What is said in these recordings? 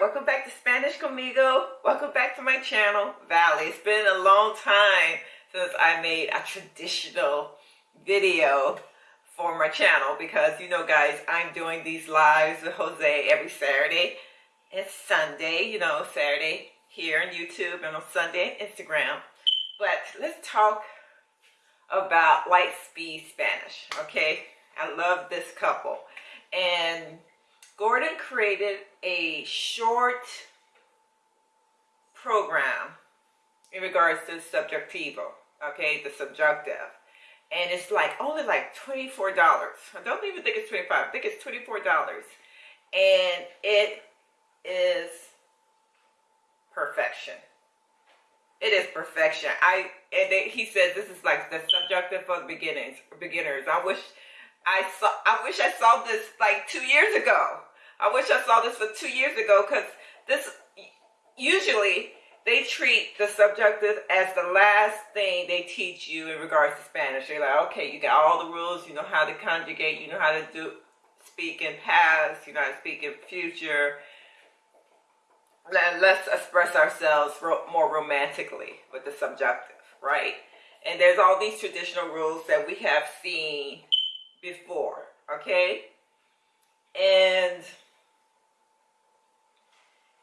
Hello, welcome back to my channel, Valley. It's been a long time since I made a traditional video for my channel because you know guys, I'm doing these lives with Jose every Saturday and Sunday, you know, Saturday here on YouTube and on Sunday on Instagram. But let's talk about light speed Spanish, okay? I love this couple. And Gordon created a short program in regards to subjectivo, okay, the subjunctive. And it's like only like $24. I don't even think it's 25 I think it's $24. And it is perfection. It is perfection. I and they, he said this is like the subjunctive for beginners. Beginners. I wish I saw. I wish I saw this like two years ago. I wish I saw this for two years ago because this usually they treat the subjunctive as the last thing they teach you in regards to Spanish. They're like, okay, you got all the rules, you know how to conjugate, you know how to do speak in past, you know how to speak in future. Let's express ourselves more romantically with the subjunctive, right? And there's all these traditional rules that we have seen before, okay? And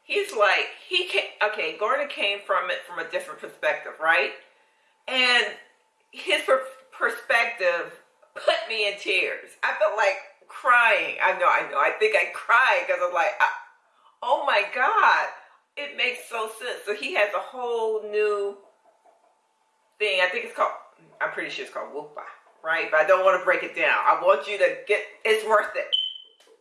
he's like, he okay, Gordon came from it from a different perspective, right? And his per perspective put me in tears. I felt like crying. I know, I know. I think I cried because I'm like, I, oh my God, it makes so sense. So he has a whole new thing. I think it's called, I'm pretty sure it's called Whoopa, right? But I don't want to break it down. I want you to get, it's worth it.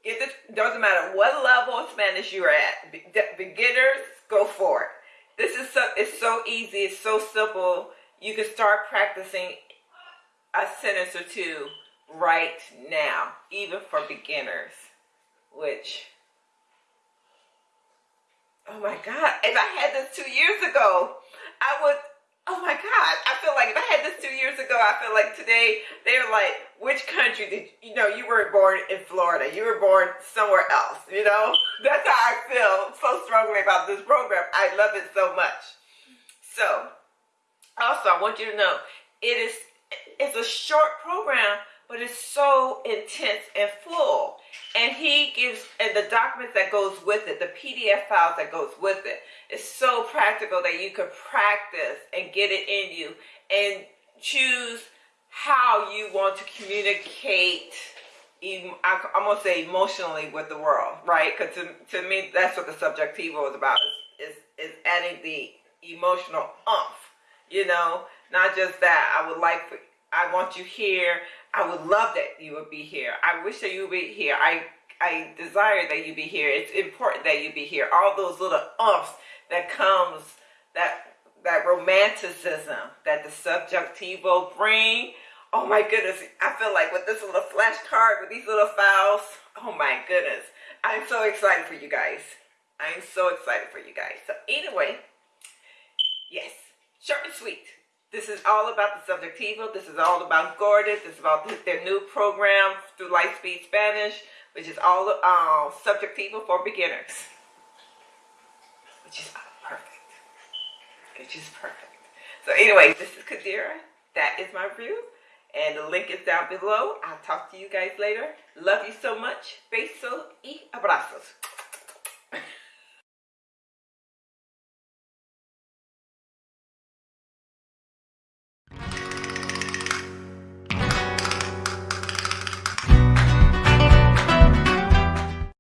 This, doesn't matter what level of Spanish you're at. Be, beginners, go for it. This is so, it's so easy, it's so simple. You can start practicing a sentence or two right now, even for beginners, which, oh my God, if I had this two years ago, I would Oh my God. I feel like if I had this two years ago, I feel like today they're like, which country did you know you weren't born in Florida? You were born somewhere else, you know? That's how I feel so strongly about this program. I love it so much. So also I want you to know it is it's a short program, but it's so intense and full. And he gives, and the documents that goes with it, the PDF files that goes with it, is so practical that you can practice and get it in you and choose how you want to communicate I'm gonna say emotionally with the world, right? Because to, to me, that's what the subjectivo is about, is, is, is adding the emotional umph, you know? Not just that, I would like I want you here, I would love that you would be here. I wish that you would be here. I I desire that you be here. It's important that you be here. All those little umps that comes, that that romanticism that the subjectivo bring. Oh my goodness. I feel like with this little flashcard, with these little files, oh my goodness. I'm so excited for you guys. I'm so excited for you guys. So anyway, yes, short and sweet. This is all about the Subjectivo. This is all about Gordon. This is about their new program through Lightspeed Spanish, which is all uh, Subjectivo for beginners. Which is. Which is perfect. So anyway, this is Kadira. That is my review. And the link is down below. I'll talk to you guys later. Love you so much. Besos y abrazos.